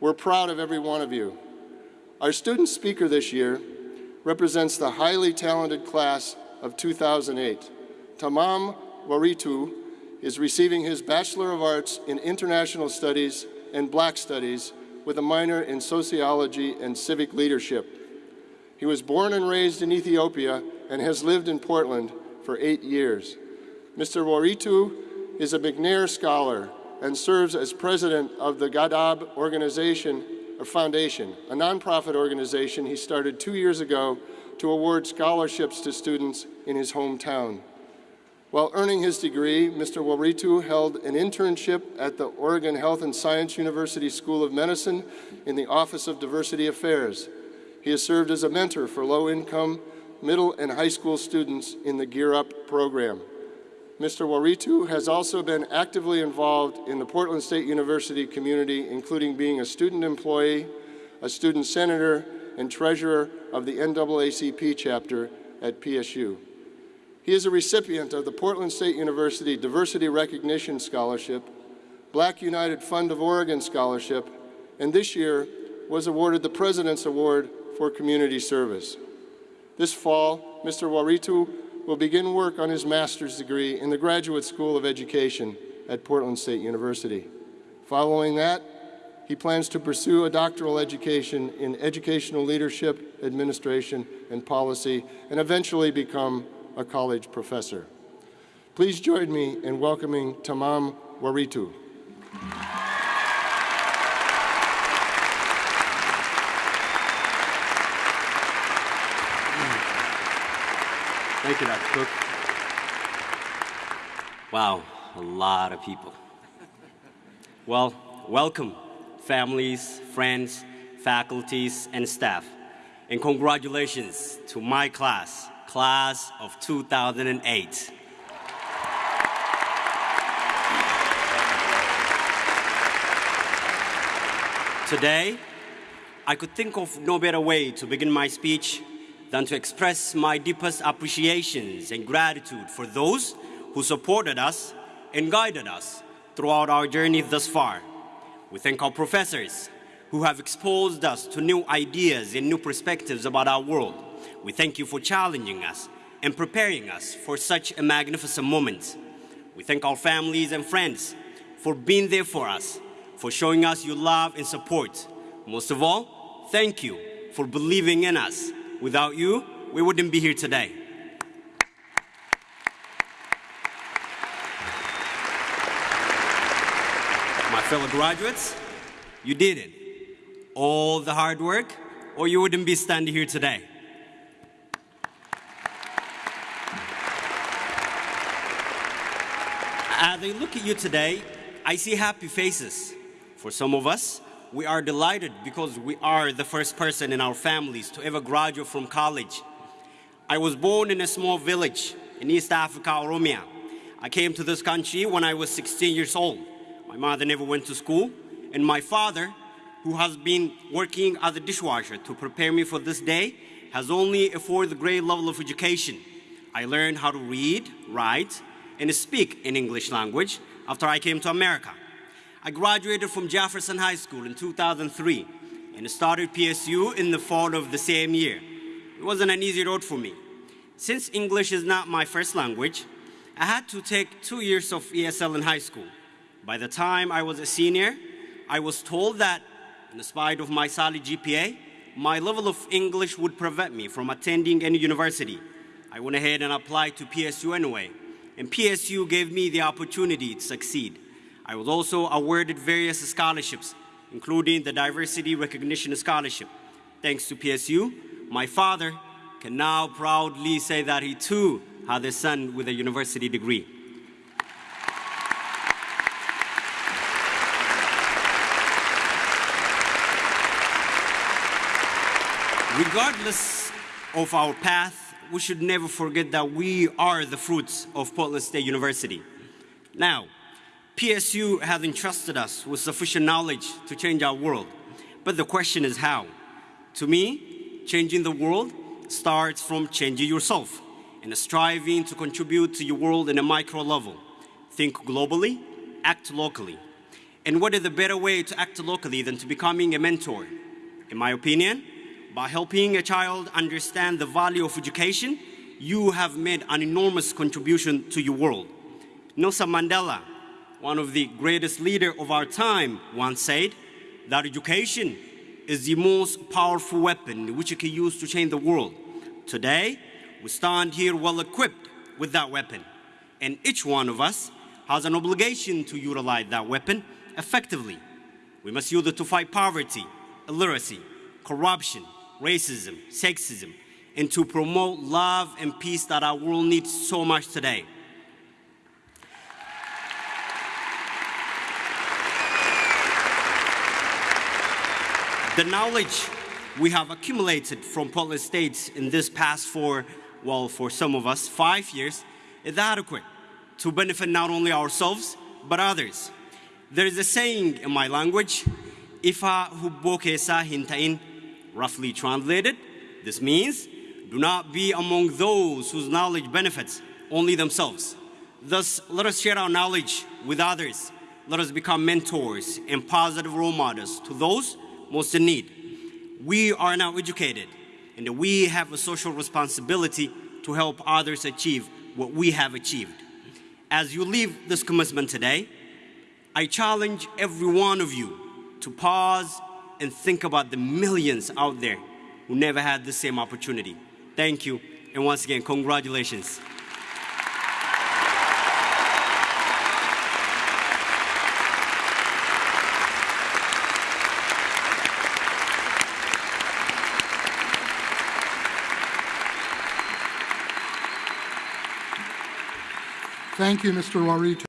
We're proud of every one of you. Our student speaker this year represents the highly talented class of 2008. Tamam Waritu is receiving his Bachelor of Arts in International Studies and Black Studies with a minor in Sociology and Civic Leadership. He was born and raised in Ethiopia and has lived in Portland for eight years. Mr. Waritu is a McNair Scholar and serves as president of the Gadab Organization or Foundation, a nonprofit organization he started two years ago to award scholarships to students in his hometown. While earning his degree, Mr. Waritu held an internship at the Oregon Health and Science University School of Medicine in the Office of Diversity Affairs. He has served as a mentor for low-income middle and high school students in the Gear Up program. Mr. Waritu has also been actively involved in the Portland State University community, including being a student employee, a student senator, and treasurer of the NAACP chapter at PSU. He is a recipient of the Portland State University Diversity Recognition Scholarship, Black United Fund of Oregon Scholarship, and this year was awarded the President's Award for Community Service. This fall, Mr. Waritu will begin work on his master's degree in the Graduate School of Education at Portland State University. Following that, he plans to pursue a doctoral education in educational leadership, administration, and policy, and eventually become a college professor. Please join me in welcoming Tamam Waritu. Thank you, Dr. Cook. Wow, a lot of people. Well, welcome, families, friends, faculties, and staff. And congratulations to my class, class of 2008. Today, I could think of no better way to begin my speech than to express my deepest appreciations and gratitude for those who supported us and guided us throughout our journey thus far. We thank our professors who have exposed us to new ideas and new perspectives about our world. We thank you for challenging us and preparing us for such a magnificent moment. We thank our families and friends for being there for us, for showing us your love and support. Most of all, thank you for believing in us. Without you, we wouldn't be here today. My fellow graduates, you did it. All the hard work, or you wouldn't be standing here today. As I look at you today, I see happy faces. For some of us, we are delighted because we are the first person in our families to ever graduate from college. I was born in a small village in East Africa, Oromia. I came to this country when I was 16 years old. My mother never went to school, and my father, who has been working as a dishwasher to prepare me for this day, has only a fourth grade level of education. I learned how to read, write, and speak in English language after I came to America. I graduated from Jefferson High School in 2003 and started PSU in the fall of the same year. It wasn't an easy road for me. Since English is not my first language, I had to take two years of ESL in high school. By the time I was a senior, I was told that, in spite of my solid GPA, my level of English would prevent me from attending any university. I went ahead and applied to PSU anyway, and PSU gave me the opportunity to succeed. I was also awarded various scholarships, including the Diversity Recognition Scholarship. Thanks to PSU, my father can now proudly say that he too had a son with a university degree. Regardless of our path, we should never forget that we are the fruits of Portland State University. Now, PSU has entrusted us with sufficient knowledge to change our world. But the question is how? To me, changing the world starts from changing yourself and striving to contribute to your world in a micro level. Think globally, act locally. And what is the better way to act locally than to becoming a mentor? In my opinion, by helping a child understand the value of education, you have made an enormous contribution to your world. Nelson Mandela, one of the greatest leaders of our time, once said that education is the most powerful weapon which you can use to change the world. Today, we stand here well equipped with that weapon, and each one of us has an obligation to utilize that weapon effectively. We must use it to fight poverty, illiteracy, corruption, racism, sexism, and to promote love and peace that our world needs so much today. The knowledge we have accumulated from Portland State in this past four, well, for some of us, five years, is adequate to benefit not only ourselves, but others. There is a saying in my language, Ifa hubboke sa hintain, roughly translated, this means, do not be among those whose knowledge benefits only themselves. Thus, let us share our knowledge with others. Let us become mentors and positive role models to those most in need. We are now educated, and we have a social responsibility to help others achieve what we have achieved. As you leave this commencement today, I challenge every one of you to pause and think about the millions out there who never had the same opportunity. Thank you, and once again, congratulations. Thank you, Mr. Waritu.